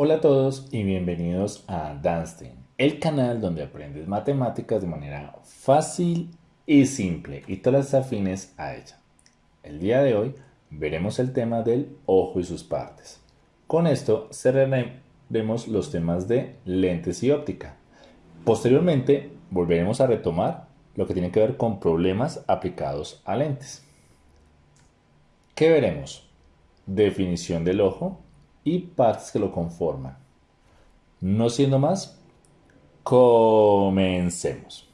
Hola a todos y bienvenidos a Danstein, el canal donde aprendes matemáticas de manera fácil y simple y todas las afines a ella. El día de hoy veremos el tema del ojo y sus partes. Con esto cerraremos los temas de lentes y óptica. Posteriormente volveremos a retomar lo que tiene que ver con problemas aplicados a lentes. ¿Qué veremos? Definición del ojo, y partes que lo conforman. No siendo más, comencemos.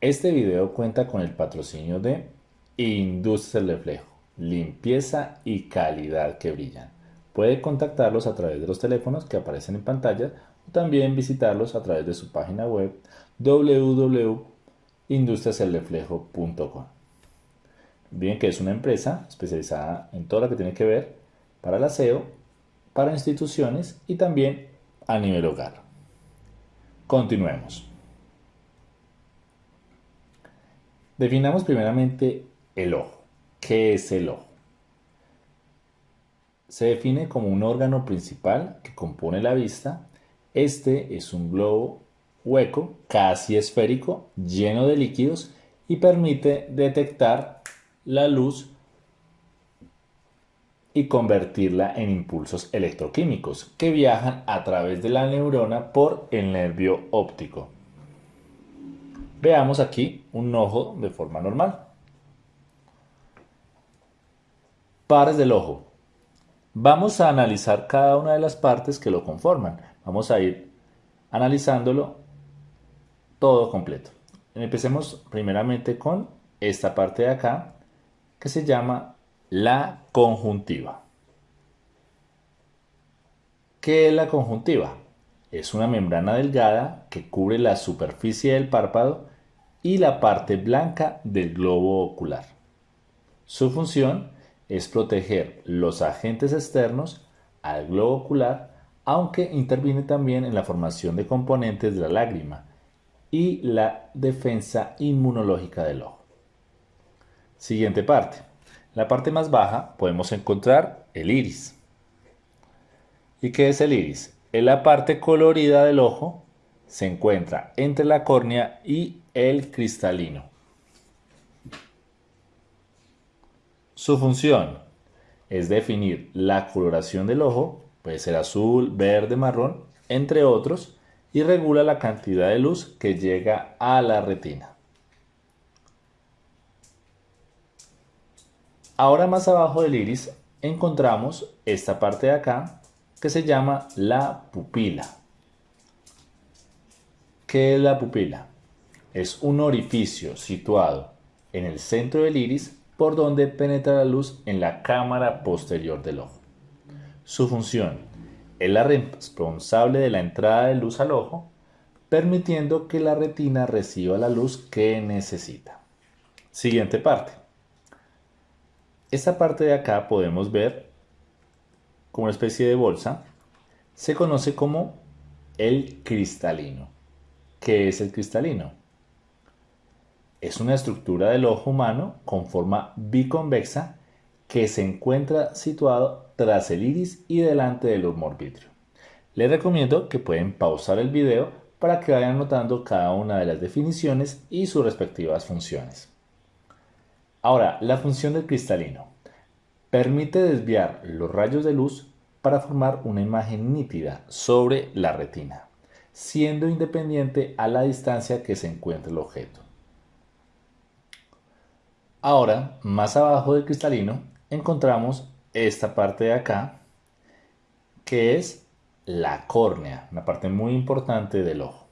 Este video cuenta con el patrocinio de Industria del Reflejo, limpieza y calidad que brillan. Puede contactarlos a través de los teléfonos que aparecen en pantalla o también visitarlos a través de su página web www.industriaselreflejo.com. Bien que es una empresa especializada en todo lo que tiene que ver para el aseo, para instituciones y también a nivel hogar. Continuemos. Definamos primeramente el ojo. ¿Qué es el ojo? Se define como un órgano principal que compone la vista. Este es un globo hueco, casi esférico, lleno de líquidos y permite detectar la luz y convertirla en impulsos electroquímicos que viajan a través de la neurona por el nervio óptico. Veamos aquí un ojo de forma normal. Pares del ojo. Vamos a analizar cada una de las partes que lo conforman. Vamos a ir analizándolo todo completo. Empecemos primeramente con esta parte de acá que se llama la conjuntiva. ¿Qué es la conjuntiva? Es una membrana delgada que cubre la superficie del párpado y la parte blanca del globo ocular. Su función es proteger los agentes externos al globo ocular, aunque interviene también en la formación de componentes de la lágrima y la defensa inmunológica del ojo. Siguiente parte la parte más baja podemos encontrar el iris. ¿Y qué es el iris? Es la parte colorida del ojo, se encuentra entre la córnea y el cristalino. Su función es definir la coloración del ojo, puede ser azul, verde, marrón, entre otros, y regula la cantidad de luz que llega a la retina. Ahora más abajo del iris encontramos esta parte de acá que se llama la pupila. ¿Qué es la pupila? Es un orificio situado en el centro del iris por donde penetra la luz en la cámara posterior del ojo. Su función es la responsable de la entrada de luz al ojo, permitiendo que la retina reciba la luz que necesita. Siguiente parte. Esta parte de acá podemos ver como una especie de bolsa. Se conoce como el cristalino. ¿Qué es el cristalino? Es una estructura del ojo humano con forma biconvexa que se encuentra situado tras el iris y delante del humor vitrio. Les recomiendo que pueden pausar el video para que vayan notando cada una de las definiciones y sus respectivas funciones. Ahora, la función del cristalino. Permite desviar los rayos de luz para formar una imagen nítida sobre la retina, siendo independiente a la distancia que se encuentre el objeto. Ahora, más abajo del cristalino, encontramos esta parte de acá, que es la córnea, una parte muy importante del ojo.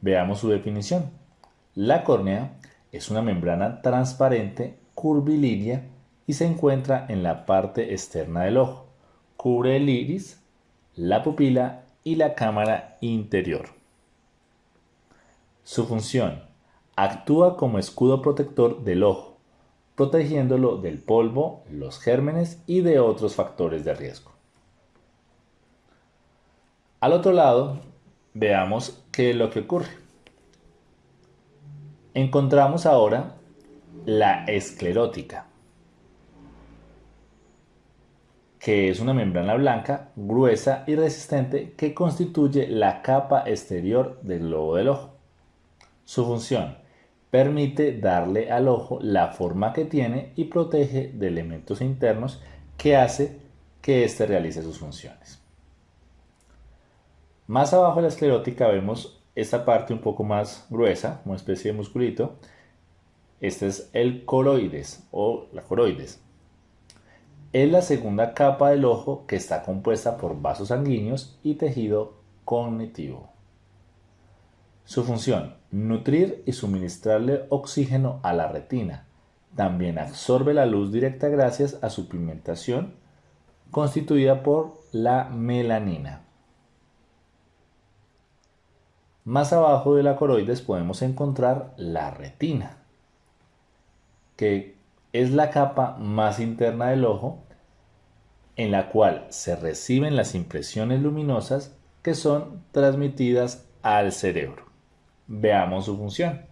Veamos su definición. La córnea es una membrana transparente curvilínea y se encuentra en la parte externa del ojo. Cubre el iris, la pupila y la cámara interior. Su función. Actúa como escudo protector del ojo, protegiéndolo del polvo, los gérmenes y de otros factores de riesgo. Al otro lado, veamos qué es lo que ocurre. Encontramos ahora la esclerótica, que es una membrana blanca, gruesa y resistente que constituye la capa exterior del globo del ojo. Su función permite darle al ojo la forma que tiene y protege de elementos internos que hace que éste realice sus funciones. Más abajo de la esclerótica vemos esta parte un poco más gruesa, una especie de musculito. Este es el coroides o la coroides. Es la segunda capa del ojo que está compuesta por vasos sanguíneos y tejido cognitivo. Su función, nutrir y suministrarle oxígeno a la retina. También absorbe la luz directa gracias a su pigmentación constituida por la melanina. Más abajo de la coroides podemos encontrar la retina, que es la capa más interna del ojo en la cual se reciben las impresiones luminosas que son transmitidas al cerebro. Veamos su función.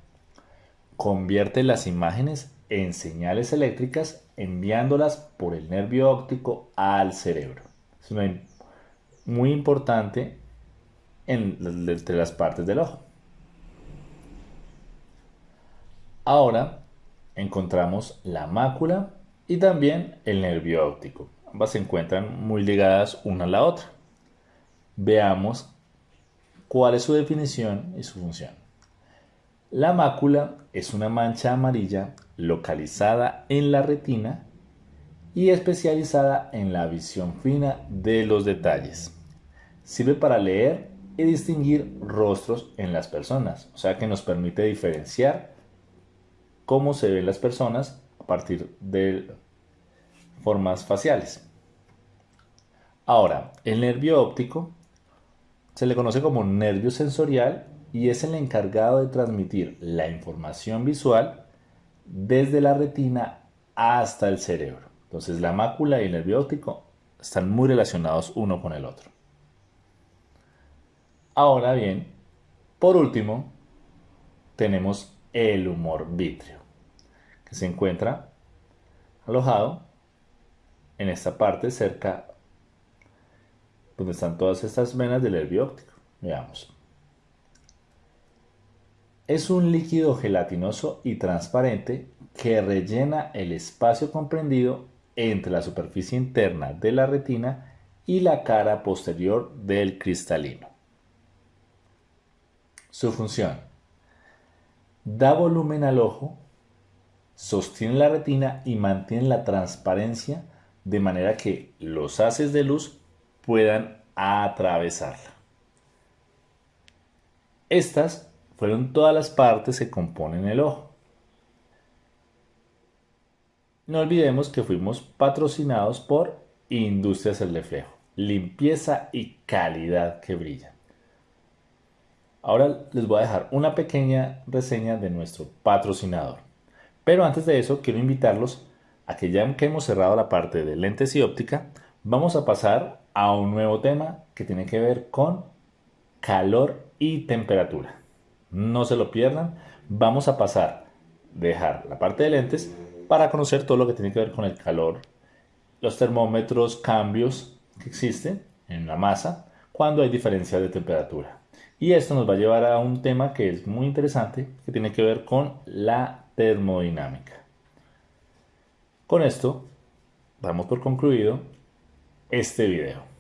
Convierte las imágenes en señales eléctricas enviándolas por el nervio óptico al cerebro. Es muy importante entre las partes del ojo. Ahora encontramos la mácula y también el nervio óptico. Ambas se encuentran muy ligadas una a la otra. Veamos cuál es su definición y su función. La mácula es una mancha amarilla localizada en la retina y especializada en la visión fina de los detalles. Sirve para leer y distinguir rostros en las personas, o sea que nos permite diferenciar cómo se ven las personas a partir de formas faciales. Ahora, el nervio óptico se le conoce como nervio sensorial y es el encargado de transmitir la información visual desde la retina hasta el cerebro. Entonces la mácula y el nervio óptico están muy relacionados uno con el otro. Ahora bien, por último, tenemos el humor vítreo, que se encuentra alojado en esta parte cerca donde están todas estas venas del nervio óptico. Veamos. Es un líquido gelatinoso y transparente que rellena el espacio comprendido entre la superficie interna de la retina y la cara posterior del cristalino. Su función. Da volumen al ojo, sostiene la retina y mantiene la transparencia de manera que los haces de luz puedan atravesarla. Estas fueron todas las partes que componen el ojo. No olvidemos que fuimos patrocinados por Industrias El Reflejo, limpieza y calidad que brilla. Ahora les voy a dejar una pequeña reseña de nuestro patrocinador. Pero antes de eso quiero invitarlos a que ya que hemos cerrado la parte de lentes y óptica, vamos a pasar a un nuevo tema que tiene que ver con calor y temperatura. No se lo pierdan, vamos a pasar, dejar la parte de lentes para conocer todo lo que tiene que ver con el calor, los termómetros, cambios que existen en la masa cuando hay diferencia de temperatura. Y esto nos va a llevar a un tema que es muy interesante, que tiene que ver con la termodinámica. Con esto, damos por concluido este video.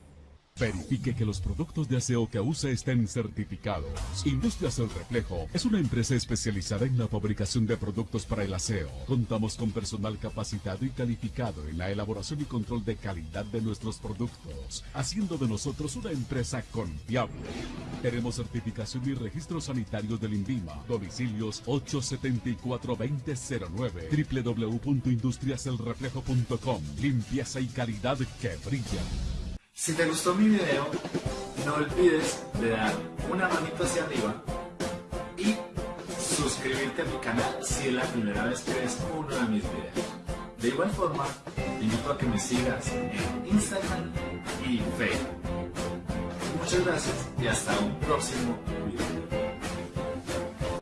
Verifique que los productos de aseo que use estén certificados. Industrias El Reflejo es una empresa especializada en la fabricación de productos para el aseo. Contamos con personal capacitado y calificado en la elaboración y control de calidad de nuestros productos, haciendo de nosotros una empresa confiable. Tenemos certificación y registros sanitarios del INVIMA. Domicilios 874-2009 www.industriaselreflejo.com Limpieza y calidad que brilla. Si te gustó mi video, no olvides de dar una manito hacia arriba y suscribirte a mi canal si es la primera vez que ves uno de mis videos. De igual forma, te invito a que me sigas en Instagram y Facebook. Muchas gracias y hasta un próximo video.